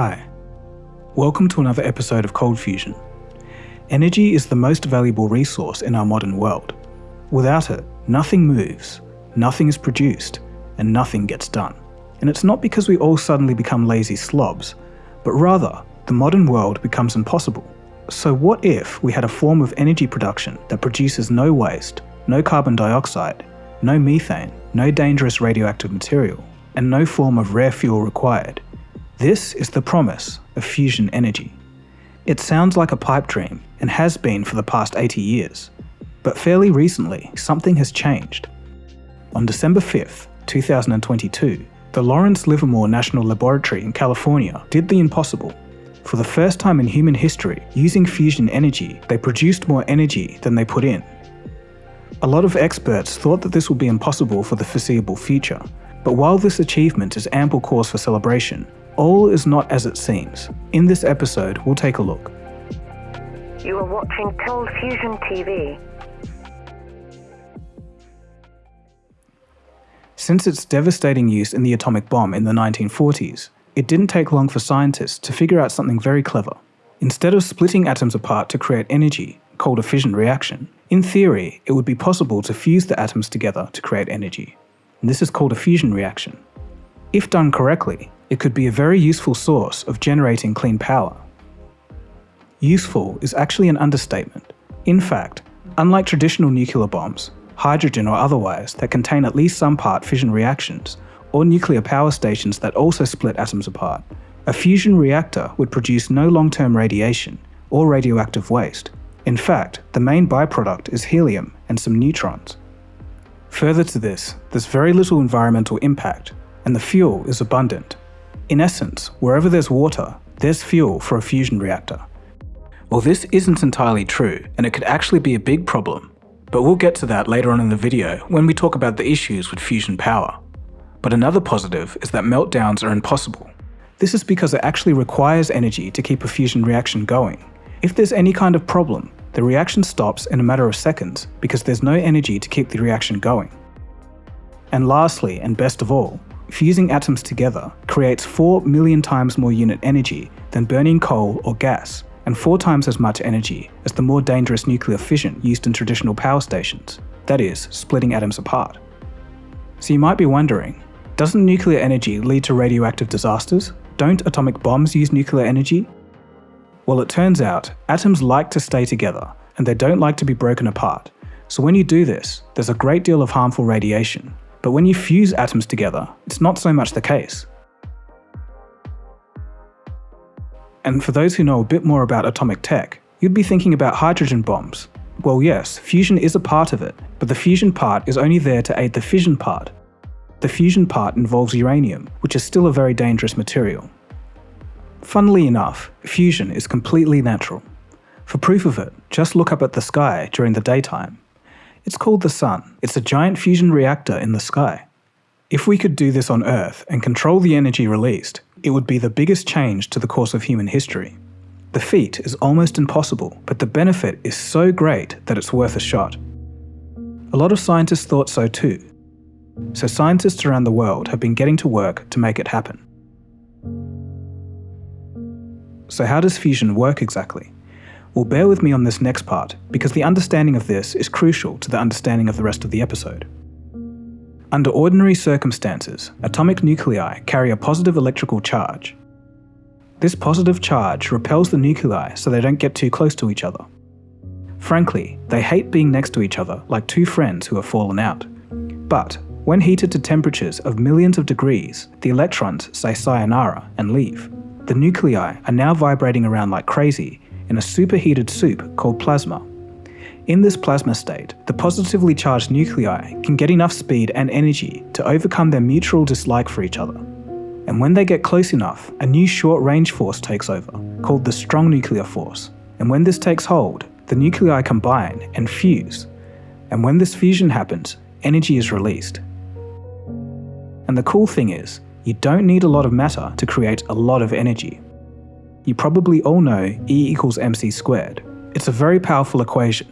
Hi, welcome to another episode of Cold Fusion. Energy is the most valuable resource in our modern world. Without it, nothing moves, nothing is produced, and nothing gets done. And it's not because we all suddenly become lazy slobs, but rather, the modern world becomes impossible. So what if we had a form of energy production that produces no waste, no carbon dioxide, no methane, no dangerous radioactive material, and no form of rare fuel required? This is the promise of fusion energy. It sounds like a pipe dream and has been for the past 80 years. But fairly recently, something has changed. On December 5th, 2022, the Lawrence Livermore National Laboratory in California did the impossible. For the first time in human history, using fusion energy, they produced more energy than they put in. A lot of experts thought that this would be impossible for the foreseeable future, but while this achievement is ample cause for celebration, all is not as it seems. In this episode, we'll take a look. You are watching Cold Fusion TV. Since its devastating use in the atomic bomb in the 1940s, it didn't take long for scientists to figure out something very clever. Instead of splitting atoms apart to create energy, called a fission reaction, in theory, it would be possible to fuse the atoms together to create energy. And this is called a fusion reaction. If done correctly, it could be a very useful source of generating clean power. Useful is actually an understatement. In fact, unlike traditional nuclear bombs, hydrogen or otherwise, that contain at least some part fission reactions, or nuclear power stations that also split atoms apart, a fusion reactor would produce no long-term radiation or radioactive waste. In fact, the main byproduct is helium and some neutrons. Further to this, there's very little environmental impact, and the fuel is abundant. In essence, wherever there's water, there's fuel for a fusion reactor. Well this isn't entirely true, and it could actually be a big problem but we'll get to that later on in the video when we talk about the issues with fusion power. But another positive is that meltdowns are impossible. This is because it actually requires energy to keep a fusion reaction going. If there's any kind of problem, the reaction stops in a matter of seconds because there's no energy to keep the reaction going. And lastly, and best of all, fusing atoms together creates 4 million times more unit energy than burning coal or gas, and four times as much energy as the more dangerous nuclear fission used in traditional power stations, that is, splitting atoms apart. So you might be wondering, doesn't nuclear energy lead to radioactive disasters? Don't atomic bombs use nuclear energy? Well it turns out, atoms like to stay together, and they don't like to be broken apart. So when you do this, there's a great deal of harmful radiation. But when you fuse atoms together, it's not so much the case. And for those who know a bit more about atomic tech, you'd be thinking about hydrogen bombs. Well yes, fusion is a part of it, but the fusion part is only there to aid the fission part. The fusion part involves uranium, which is still a very dangerous material. Funnily enough, fusion is completely natural. For proof of it, just look up at the sky during the daytime. It's called the sun. It's a giant fusion reactor in the sky. If we could do this on Earth and control the energy released, it would be the biggest change to the course of human history. The feat is almost impossible, but the benefit is so great that it's worth a shot. A lot of scientists thought so too. So scientists around the world have been getting to work to make it happen. So how does fusion work exactly? Well bear with me on this next part, because the understanding of this is crucial to the understanding of the rest of the episode. Under ordinary circumstances, atomic nuclei carry a positive electrical charge. This positive charge repels the nuclei so they don't get too close to each other. Frankly, they hate being next to each other like two friends who have fallen out. But when heated to temperatures of millions of degrees, the electrons say sayonara and leave. The nuclei are now vibrating around like crazy in a superheated soup called plasma. In this plasma state, the positively charged nuclei can get enough speed and energy to overcome their mutual dislike for each other. And when they get close enough, a new short-range force takes over, called the strong nuclear force. And when this takes hold, the nuclei combine and fuse. And when this fusion happens, energy is released. And the cool thing is, you don't need a lot of matter to create a lot of energy. You probably all know E equals mc squared. It's a very powerful equation,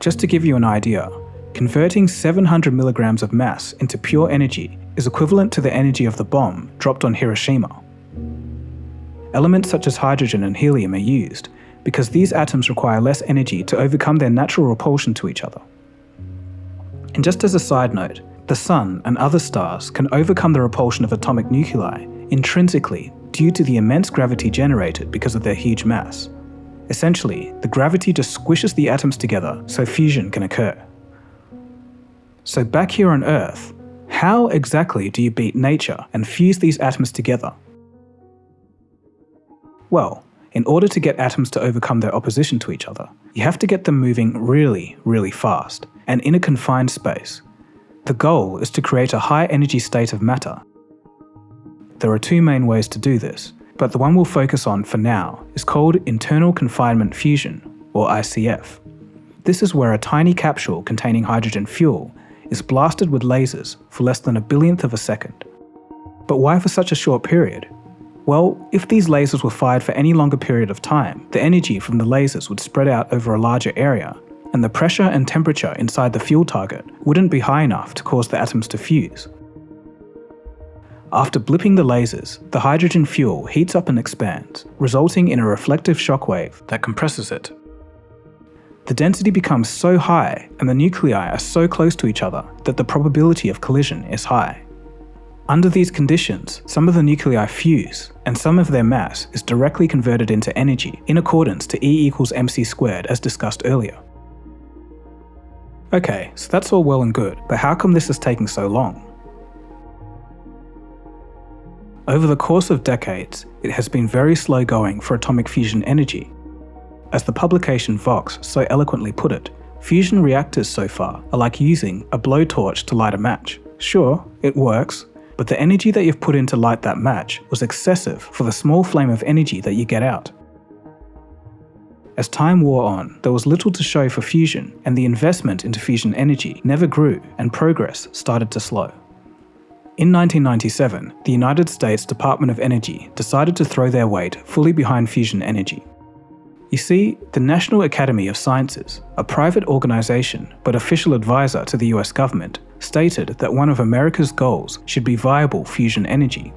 just to give you an idea, converting 700 milligrams of mass into pure energy is equivalent to the energy of the bomb dropped on Hiroshima. elements such as hydrogen and helium are used because these atoms require less energy to overcome their natural repulsion to each other. And just as a side note, the Sun and other stars can overcome the repulsion of atomic nuclei intrinsically due to the immense gravity generated because of their huge mass. Essentially, the gravity just squishes the atoms together so fusion can occur. So back here on Earth, how exactly do you beat nature and fuse these atoms together? Well, in order to get atoms to overcome their opposition to each other, you have to get them moving really, really fast, and in a confined space. The goal is to create a high energy state of matter. There are two main ways to do this, but the one we'll focus on for now is called internal confinement fusion, or ICF. This is where a tiny capsule containing hydrogen fuel is blasted with lasers for less than a billionth of a second. But why for such a short period? Well, if these lasers were fired for any longer period of time, the energy from the lasers would spread out over a larger area, and the pressure and temperature inside the fuel target wouldn't be high enough to cause the atoms to fuse. After blipping the lasers, the hydrogen fuel heats up and expands, resulting in a reflective shockwave that compresses it. The density becomes so high and the nuclei are so close to each other that the probability of collision is high. Under these conditions, some of the nuclei fuse, and some of their mass is directly converted into energy in accordance to E equals mc squared as discussed earlier. Okay, so that's all well and good, but how come this is taking so long? Over the course of decades, it has been very slow going for atomic fusion energy. As the publication Vox so eloquently put it, fusion reactors so far are like using a blowtorch to light a match. Sure, it works, but the energy that you've put in to light that match was excessive for the small flame of energy that you get out. As time wore on, there was little to show for fusion, and the investment into fusion energy never grew and progress started to slow. In 1997, the United States Department of Energy decided to throw their weight fully behind fusion energy. You see, the National Academy of Sciences, a private organisation but official advisor to the US government, stated that one of America's goals should be viable fusion energy.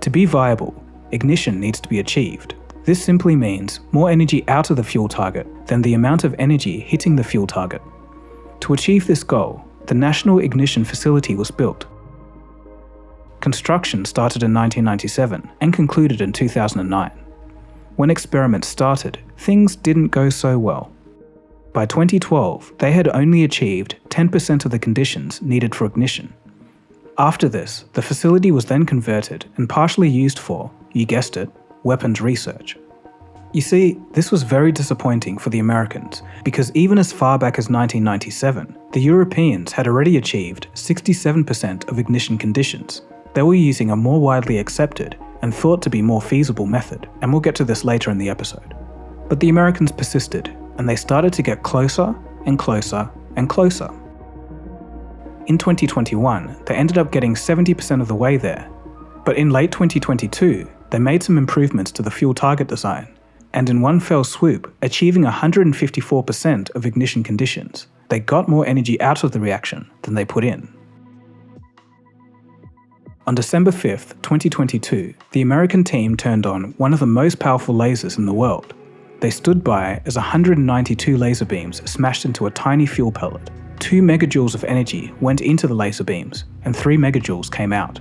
To be viable, ignition needs to be achieved. This simply means more energy out of the fuel target than the amount of energy hitting the fuel target. To achieve this goal, the National Ignition Facility was built, Construction started in 1997 and concluded in 2009. When experiments started, things didn't go so well. By 2012, they had only achieved 10% of the conditions needed for ignition. After this, the facility was then converted and partially used for, you guessed it, weapons research. You see, this was very disappointing for the Americans because even as far back as 1997, the Europeans had already achieved 67% of ignition conditions, they were using a more widely accepted and thought to be more feasible method, and we'll get to this later in the episode. But the Americans persisted, and they started to get closer and closer and closer. In 2021, they ended up getting 70% of the way there, but in late 2022, they made some improvements to the fuel target design, and in one fell swoop, achieving 154% of ignition conditions, they got more energy out of the reaction than they put in. On December 5, 2022, the American team turned on one of the most powerful lasers in the world. They stood by as 192 laser beams smashed into a tiny fuel pellet. 2 megajoules of energy went into the laser beams, and 3 megajoules came out.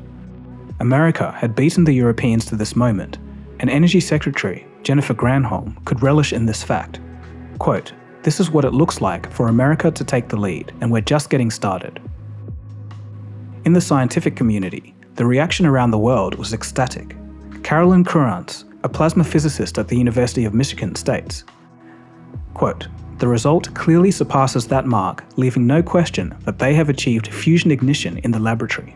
America had beaten the Europeans to this moment, and Energy Secretary Jennifer Granholm could relish in this fact. Quote, this is what it looks like for America to take the lead, and we're just getting started. In the scientific community, the reaction around the world was ecstatic. Carolyn Kuranz, a plasma physicist at the University of Michigan, states, quote, the result clearly surpasses that mark, leaving no question that they have achieved fusion ignition in the laboratory.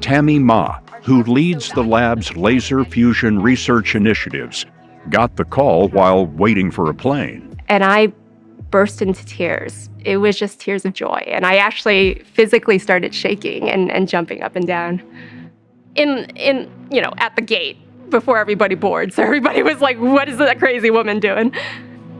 Tammy Ma, who leads the lab's laser fusion research initiatives, got the call while waiting for a plane. And I burst into tears. It was just tears of joy. And I actually physically started shaking and, and jumping up and down in, in, you know, at the gate before everybody boarded. So everybody was like, what is that crazy woman doing?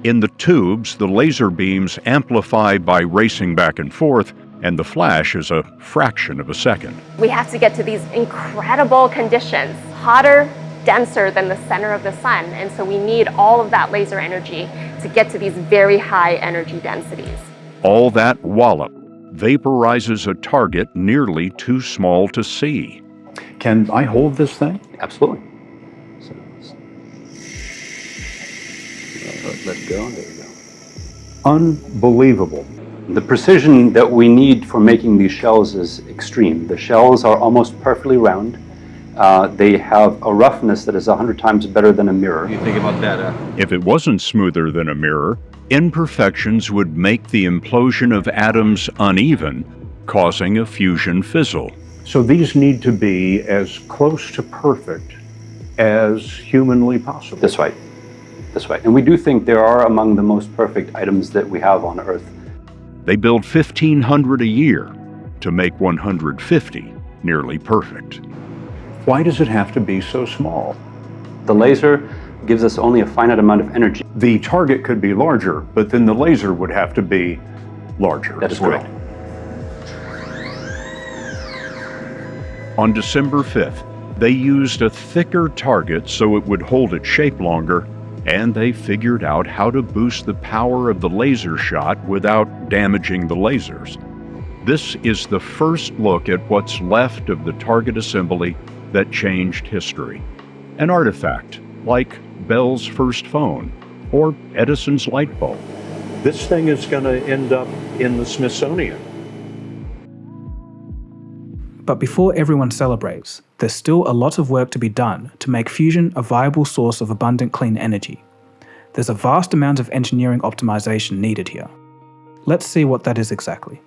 In the tubes, the laser beams amplify by racing back and forth, and the flash is a fraction of a second. We have to get to these incredible conditions, hotter denser than the center of the sun. And so we need all of that laser energy to get to these very high energy densities. All that wallop vaporizes a target nearly too small to see. Can I hold this thing? Absolutely. So, let, let go. There we go. Unbelievable. The precision that we need for making these shells is extreme. The shells are almost perfectly round. Uh, they have a roughness that is 100 times better than a mirror. You think about that, uh, If it wasn't smoother than a mirror, imperfections would make the implosion of atoms uneven, causing a fusion fizzle. So these need to be as close to perfect as humanly possible. This way, this way. And we do think there are among the most perfect items that we have on Earth. They build 1,500 a year to make 150 nearly perfect. Why does it have to be so small? The laser gives us only a finite amount of energy. The target could be larger, but then the laser would have to be larger That as well. correct. On December 5th, they used a thicker target so it would hold its shape longer, and they figured out how to boost the power of the laser shot without damaging the lasers. This is the first look at what's left of the target assembly that changed history. An artifact, like Bell's first phone or Edison's light bulb. This thing is going to end up in the Smithsonian. But before everyone celebrates, there's still a lot of work to be done to make fusion a viable source of abundant clean energy. There's a vast amount of engineering optimization needed here. Let's see what that is exactly.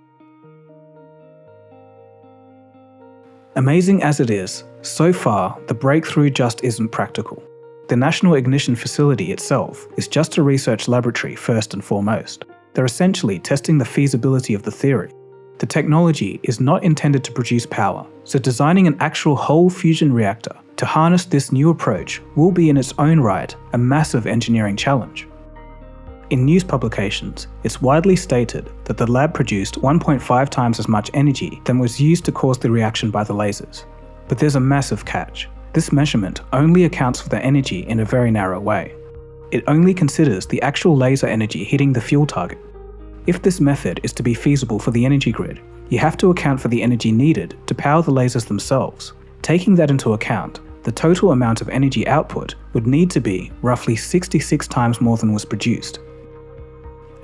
Amazing as it is, so far the breakthrough just isn't practical. The National Ignition Facility itself is just a research laboratory first and foremost. They're essentially testing the feasibility of the theory. The technology is not intended to produce power, so designing an actual whole fusion reactor to harness this new approach will be in its own right a massive engineering challenge. In news publications, it's widely stated that the lab produced 1.5 times as much energy than was used to cause the reaction by the lasers. But there's a massive catch. This measurement only accounts for the energy in a very narrow way. It only considers the actual laser energy hitting the fuel target. If this method is to be feasible for the energy grid, you have to account for the energy needed to power the lasers themselves. Taking that into account, the total amount of energy output would need to be roughly 66 times more than was produced.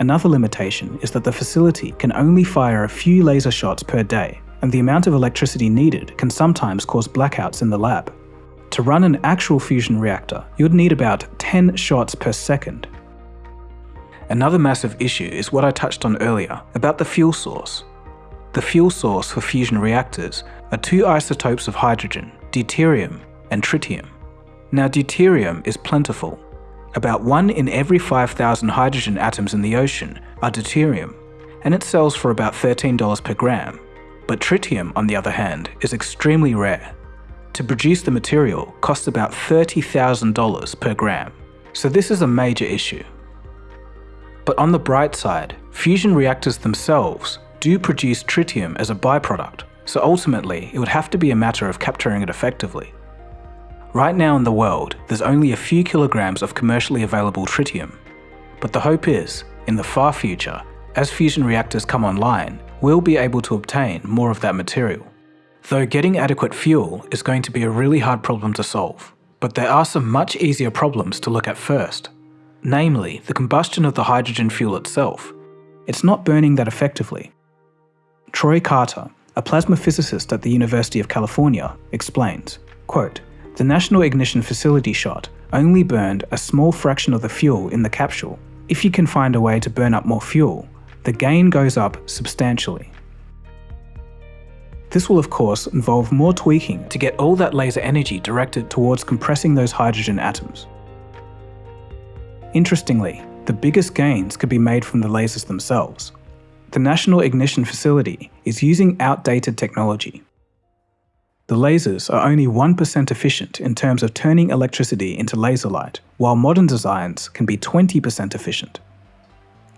Another limitation is that the facility can only fire a few laser shots per day, and the amount of electricity needed can sometimes cause blackouts in the lab. To run an actual fusion reactor, you'd need about 10 shots per second. Another massive issue is what I touched on earlier about the fuel source. The fuel source for fusion reactors are two isotopes of hydrogen, deuterium and tritium. Now deuterium is plentiful. About 1 in every 5,000 hydrogen atoms in the ocean are deuterium, and it sells for about $13 per gram. But tritium, on the other hand, is extremely rare. To produce the material costs about $30,000 per gram, so this is a major issue. But on the bright side, fusion reactors themselves do produce tritium as a byproduct, so ultimately it would have to be a matter of capturing it effectively. Right now in the world, there's only a few kilograms of commercially available tritium. But the hope is, in the far future, as fusion reactors come online, we'll be able to obtain more of that material. Though getting adequate fuel is going to be a really hard problem to solve, but there are some much easier problems to look at first. Namely, the combustion of the hydrogen fuel itself. It's not burning that effectively. Troy Carter, a plasma physicist at the University of California, explains, quote, the National Ignition Facility shot only burned a small fraction of the fuel in the capsule. If you can find a way to burn up more fuel, the gain goes up substantially. This will of course involve more tweaking to get all that laser energy directed towards compressing those hydrogen atoms. Interestingly, the biggest gains could be made from the lasers themselves. The National Ignition Facility is using outdated technology. The lasers are only 1% efficient in terms of turning electricity into laser light, while modern designs can be 20% efficient.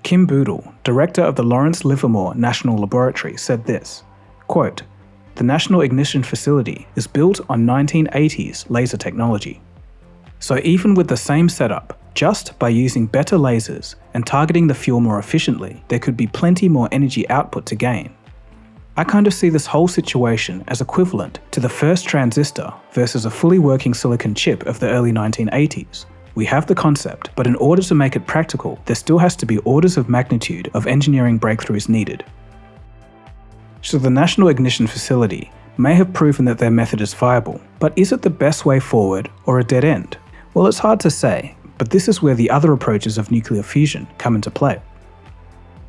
Kim Budil, director of the Lawrence Livermore National Laboratory, said this, quote, The National Ignition Facility is built on 1980s laser technology. So even with the same setup, just by using better lasers and targeting the fuel more efficiently, there could be plenty more energy output to gain. I kind of see this whole situation as equivalent to the first transistor versus a fully working silicon chip of the early 1980s. We have the concept, but in order to make it practical, there still has to be orders of magnitude of engineering breakthroughs needed. So the National Ignition Facility may have proven that their method is viable, but is it the best way forward or a dead end? Well, it's hard to say, but this is where the other approaches of nuclear fusion come into play.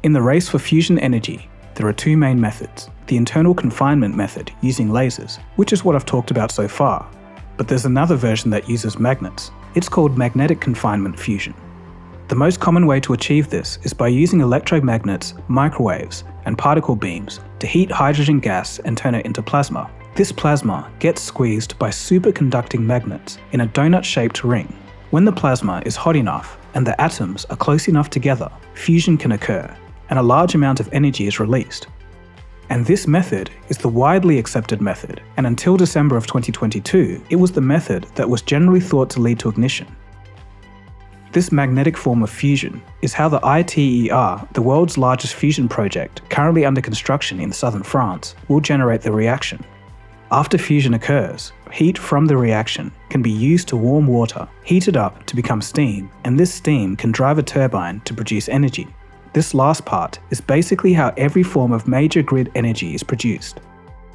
In the race for fusion energy, there are two main methods. The internal confinement method using lasers, which is what I've talked about so far, but there's another version that uses magnets. It's called magnetic confinement fusion. The most common way to achieve this is by using electromagnets, microwaves, and particle beams to heat hydrogen gas and turn it into plasma. This plasma gets squeezed by superconducting magnets in a donut-shaped ring. When the plasma is hot enough and the atoms are close enough together, fusion can occur, and a large amount of energy is released. And this method is the widely accepted method, and until December of 2022, it was the method that was generally thought to lead to ignition. This magnetic form of fusion is how the ITER, the world's largest fusion project currently under construction in southern France, will generate the reaction. After fusion occurs, heat from the reaction can be used to warm water, heated up to become steam, and this steam can drive a turbine to produce energy. This last part is basically how every form of major grid energy is produced,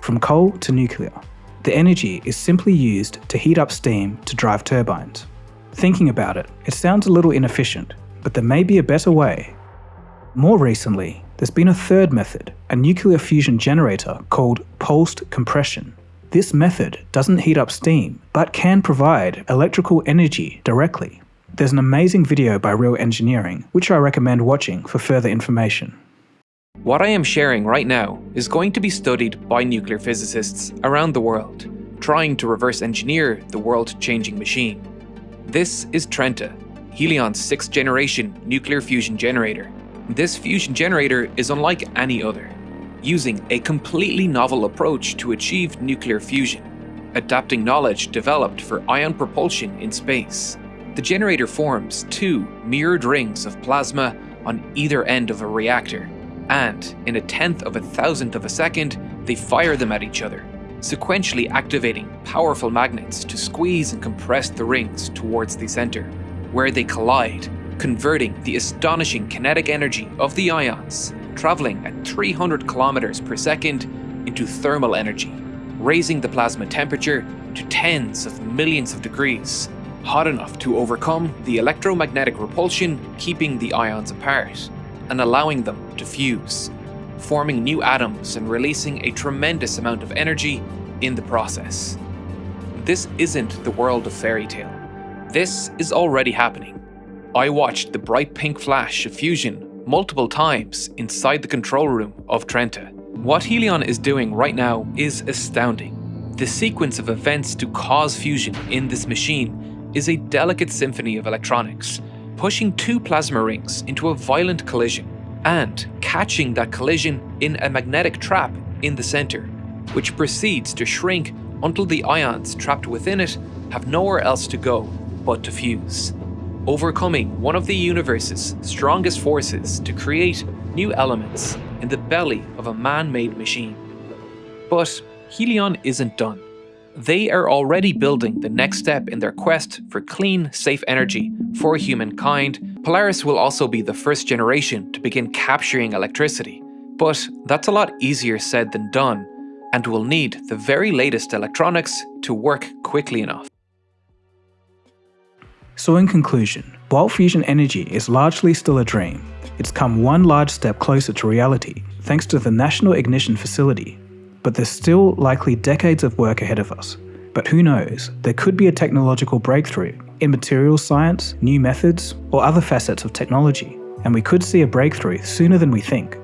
from coal to nuclear. The energy is simply used to heat up steam to drive turbines. Thinking about it, it sounds a little inefficient, but there may be a better way. More recently, there's been a third method, a nuclear fusion generator called pulsed compression. This method doesn't heat up steam, but can provide electrical energy directly. There's an amazing video by Real Engineering, which I recommend watching for further information. What I am sharing right now is going to be studied by nuclear physicists around the world, trying to reverse engineer the world-changing machine. This is Trenta, Helion's sixth generation nuclear fusion generator. This fusion generator is unlike any other, using a completely novel approach to achieve nuclear fusion, adapting knowledge developed for ion propulsion in space. The generator forms two mirrored rings of plasma on either end of a reactor, and in a tenth of a thousandth of a second, they fire them at each other, sequentially activating powerful magnets to squeeze and compress the rings towards the center, where they collide, converting the astonishing kinetic energy of the ions, traveling at 300 kilometers per second, into thermal energy, raising the plasma temperature to tens of millions of degrees, hot enough to overcome the electromagnetic repulsion keeping the ions apart, and allowing them to fuse forming new atoms and releasing a tremendous amount of energy in the process. This isn't the world of fairy tale. This is already happening. I watched the bright pink flash of fusion multiple times inside the control room of Trenta. What Helion is doing right now is astounding. The sequence of events to cause fusion in this machine is a delicate symphony of electronics, pushing two plasma rings into a violent collision and catching that collision in a magnetic trap in the center, which proceeds to shrink until the ions trapped within it have nowhere else to go but to fuse, overcoming one of the universe's strongest forces to create new elements in the belly of a man-made machine. But Helion isn't done. They are already building the next step in their quest for clean, safe energy for humankind. Polaris will also be the first generation to begin capturing electricity. But that's a lot easier said than done, and will need the very latest electronics to work quickly enough. So in conclusion, while fusion energy is largely still a dream, it's come one large step closer to reality thanks to the National Ignition Facility but there's still likely decades of work ahead of us. But who knows, there could be a technological breakthrough in materials science, new methods, or other facets of technology, and we could see a breakthrough sooner than we think.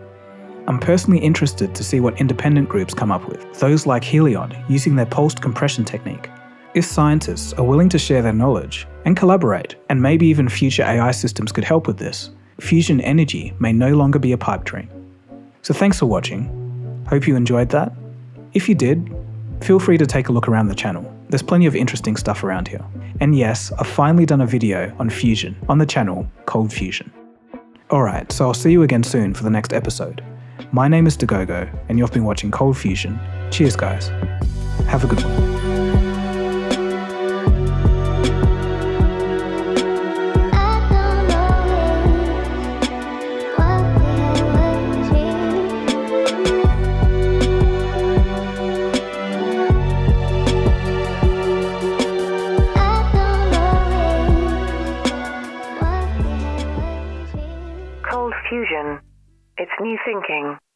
I'm personally interested to see what independent groups come up with, those like Helion using their pulsed compression technique. If scientists are willing to share their knowledge and collaborate, and maybe even future AI systems could help with this, fusion energy may no longer be a pipe dream. So thanks for watching. Hope you enjoyed that if you did, Feel free to take a look around the channel. There's plenty of interesting stuff around here. And yes, I've finally done a video on fusion on the channel Cold Fusion. Alright, so I'll see you again soon for the next episode. My name is Dagogo, and you've been watching Cold Fusion. Cheers, guys. Have a good one. New thinking.